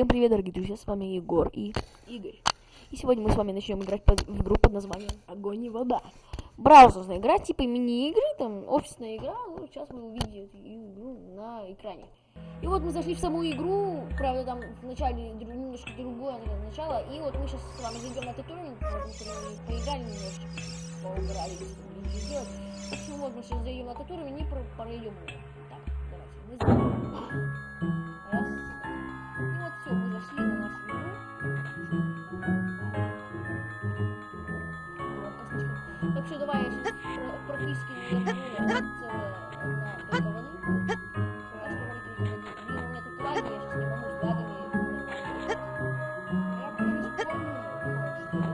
Всем привет, дорогие друзья, с вами Егор и Игорь. И сегодня мы с вами начнем играть под- в игру под названием Огонь и вода. Браузерная игра, типа мини-игры, там офисная игра, ну сейчас вы увидите игру на экране. И вот мы зашли в саму игру, правда там в начале немножко другое начало, и вот мы сейчас с вами зайдем на туториал, потому что мы поиграли немножечко, если будем делать. В общем, вот мы сейчас зайдем на туториал и про- пройдем. Так, давайте, мы зайдем. Что давай я сейчас про- практически не что говорю, только воды. Блин, у меня тут лаги, я сейчас не могу с лагами. Я боюсь, помню.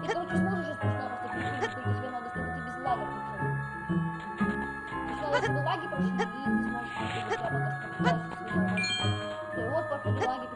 Ты, короче, сможешь сейчас просто-напросто перепрыгнуть, только тебе чтобы ты без пришел. Сначала, чтобы лаги прошли, и ты сможешь перепрыгнуть прямо то, что дальше свои лаги. Всё, вот, походу, лаги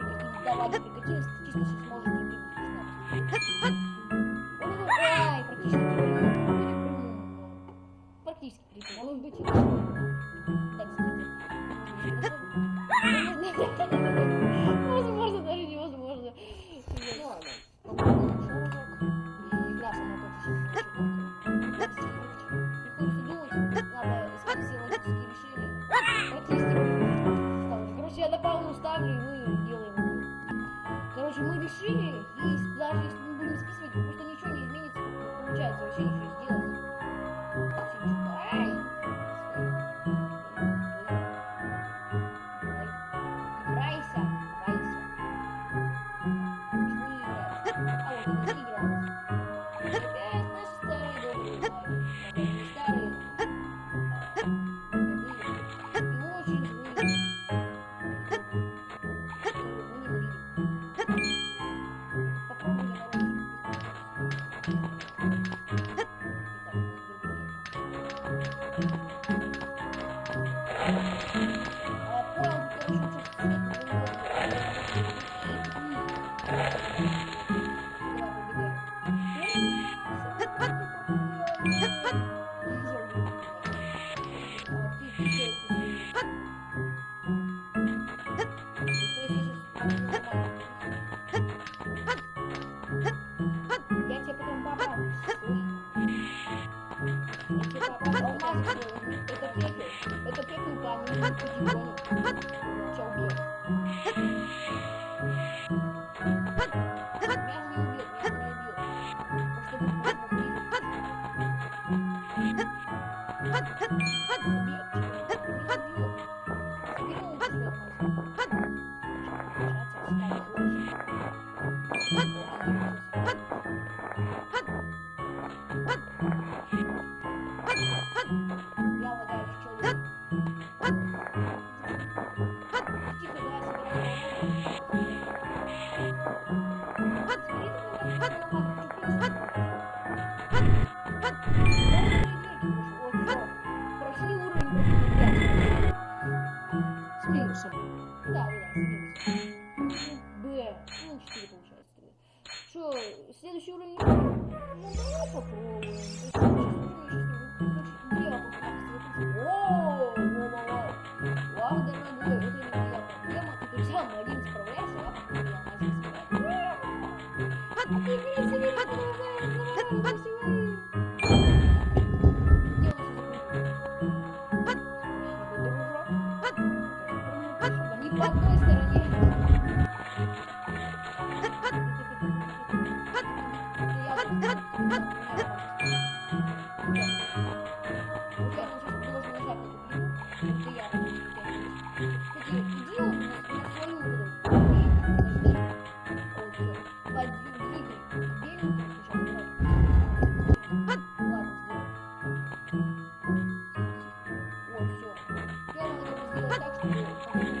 Решили, и даже если мы будем списывать, просто ничего не изменится, получается вообще ничего я 快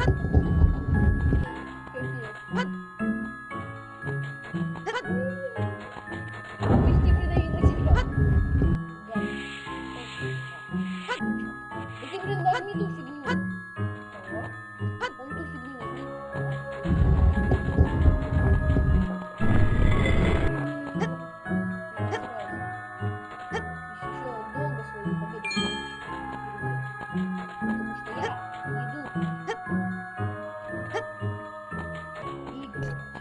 Ha!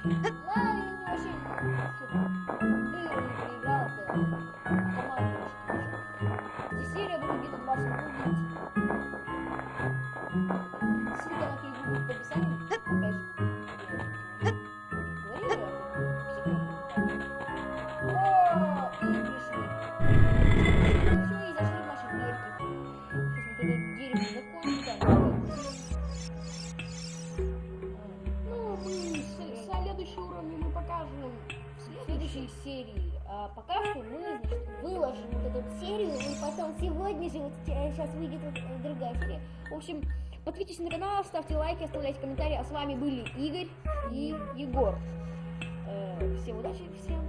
嗯 следующей серии. А пока что мы значит, выложим вот эту серию, и потом сегодня же, вот сейчас выйдет вот другая серия. В общем, подписывайтесь на канал, ставьте лайки, оставляйте комментарии. А с вами были Игорь и Егор. Э, всем удачи, всем